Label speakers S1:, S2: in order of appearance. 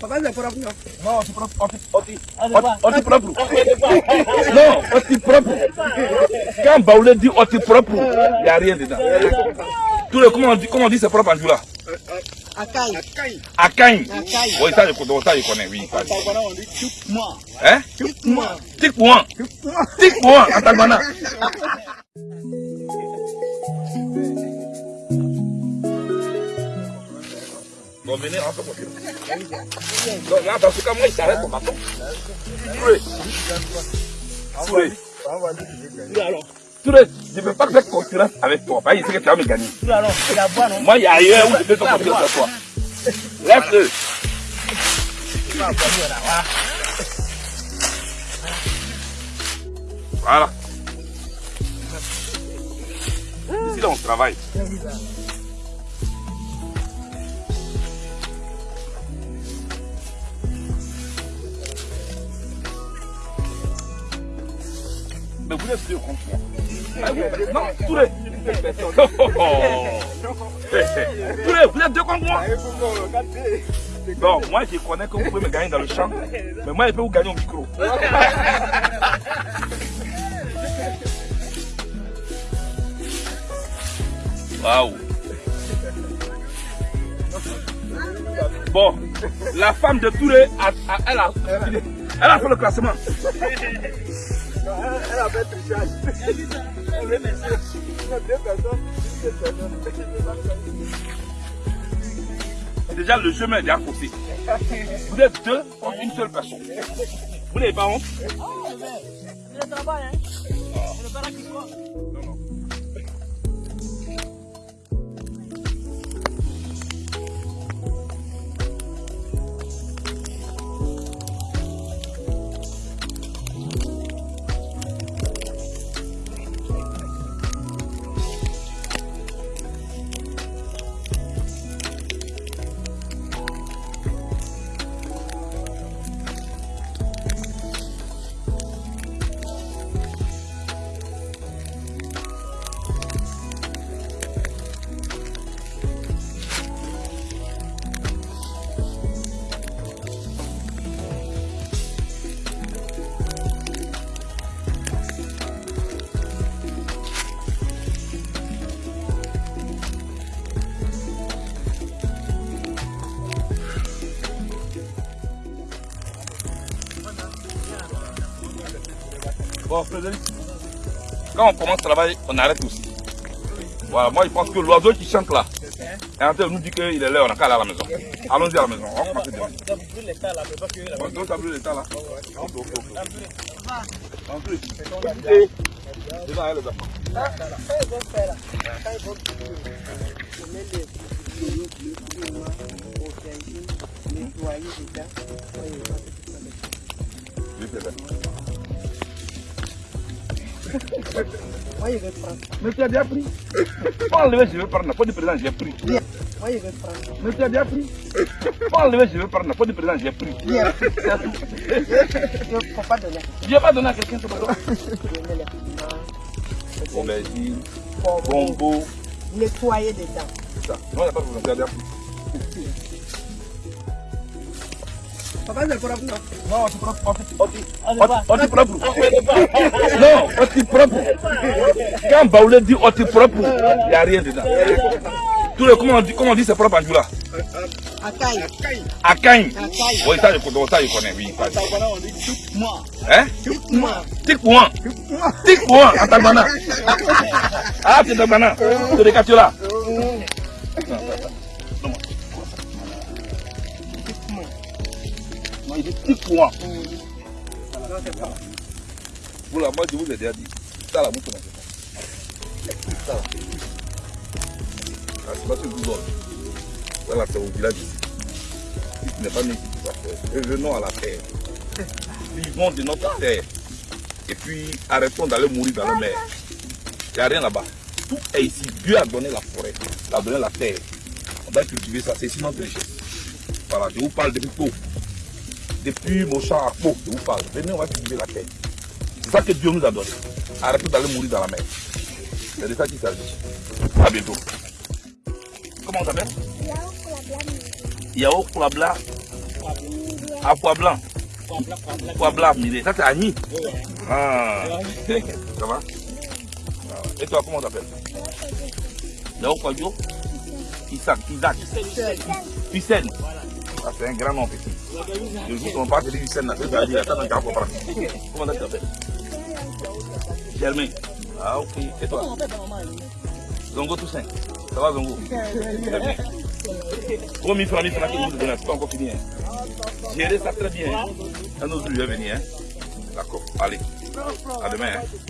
S1: Propre, non
S2: Non, oti propre. Oti, oti, oti propre. Non, oti propre. Quand Baoulé dit oti propre, il n'y a rien dedans. Tout le, comment on dit, comment on dit c'est propre en. Akain. Oui, ça je connais, ça je connais, oui. ça, je connais.
S3: Tagwana, on dit tup-moi.
S2: Hein
S1: Tup-moi.
S2: Tikpouan. Tikpouan, en Tagwana. Bon, venez, rentre pour Donc là, dans ce cas, moi, il s'arrête au bâton. Touré. Touré.
S3: Touré, alors.
S2: Touré, je ne veux pas faire concurrence avec toi. Parce qu'il sait que tu vas me gagner.
S3: Touré, alors. Voix, non?
S2: Moi, il y a ailleurs où je peux faire concurrence avec toi. Laisse-le. Voilà. Ici, là, on travaille. Mais vous êtes deux contre moi. Ah, Non, Touré. Touré, vous êtes deux contre moi. Non, moi je connais que vous pouvez me gagner dans le champ, mais moi je peux vous gagner au micro. Waouh. Bon, la femme de Touré, a, a- elle, a, elle a fait le classement.
S3: Elle a fait trichage. Elle est monsieur. Il y a deux personnes. Une personne.
S2: Déjà, le chemin est déjà faussé. Vous êtes deux contre une seule personne. Vous n'avez pas honte?
S4: Le travail, hein? Le bara qui.
S2: Non, non. Bon, Frédéric, quand on commence à travailler, on arrête aussi. Voilà, moi je pense que l'oiseau qui chante là, est en train de nous dire qu'il est là, on n'a qu'à aller à la maison. Allons-y à la maison, on va
S3: là, mais pas que la
S2: donc les a
S1: Moi, je vais prendre.
S2: Mais tu as bien pris. Pas enlever, je vais prendre. Pas de présent, j'ai pris.
S1: Bien. Moi, je vais prendre.
S2: Mais tu as bien pris. Pas enlever, je vais prendre. Pas de présent, j'ai pris.
S1: Bien.
S2: C'est.
S1: Il ne faut pas donner.
S2: Je vais pas donner à quelqu'un ce bateau.
S1: Je mets les piments,
S2: Aubergine,
S1: bonbons,
S2: bongo,
S1: nettoyer dedans.
S2: c'est ça. Non, il n'y a pas de problème, tu as bien pris.
S1: Papa, c'est propre, non
S2: Non, propre. Non, oti propre. Quand Baoulé dit oti propre, il n'y a rien dedans. Comment on dit, comment on dit c'est propre en Djoula. Akain.
S1: Akai.
S2: Oui, ça je connais, ça je connais, oui.
S3: on dit tup-moi.
S2: Hein
S1: Tup-moi.
S2: Tikpouan. Tikpouan en Tagbana. Ah, c'est Tagbana. C'est des quartiers il dit Tikpouan.
S1: Non, c'est pas.
S2: Vous là, moi je vous ai déjà dit. Ça là, vous connaissez pas. Ça là. Ah, c'est pas ce que vous donne. Voilà, c'est au village ici. Si tu n'es pas né ici, tu vas faire. Revenons à la terre. Vivons de notre terre. Et puis arrêtons d'aller mourir dans la mer. Il n'y a rien là-bas. Tout est ici. Dieu a donné la forêt, il a donné la terre. On doit cultiver ça, c'est notre richesse. Voilà, je vous parle depuis Pau. Depuis mon champ à Pau, je vous parle. Venez, on va cultiver la terre. C'est ça que Dieu nous a donné. Arrêtons d'aller mourir dans la mer. C'est de ça qu'il s'agit. À bientôt. Comment on s'appelle? Yao Kulabla. Ah. Pois blanc, Milé. Ça, c'est Agni. Ah. Ça va? Et toi, comment t'appelles Léo Kwadio Isaac. Isaac. Hussein. Ah, c'est un grand nom, petit. Le jour où on parle de Hussein, là, c'est à dire, attends, attends, attends. Comment tu t'appelles Germain. Ah, ok. Et toi? Zongo Toussaint. Ça va, Zongo? Gros, mille francs, mille francs, que vous donnez, c'est pas encore fini. Hein. Gérez ça très bien. Autre jour, je vais venir. Hein. D'accord. Allez. À demain. Hein.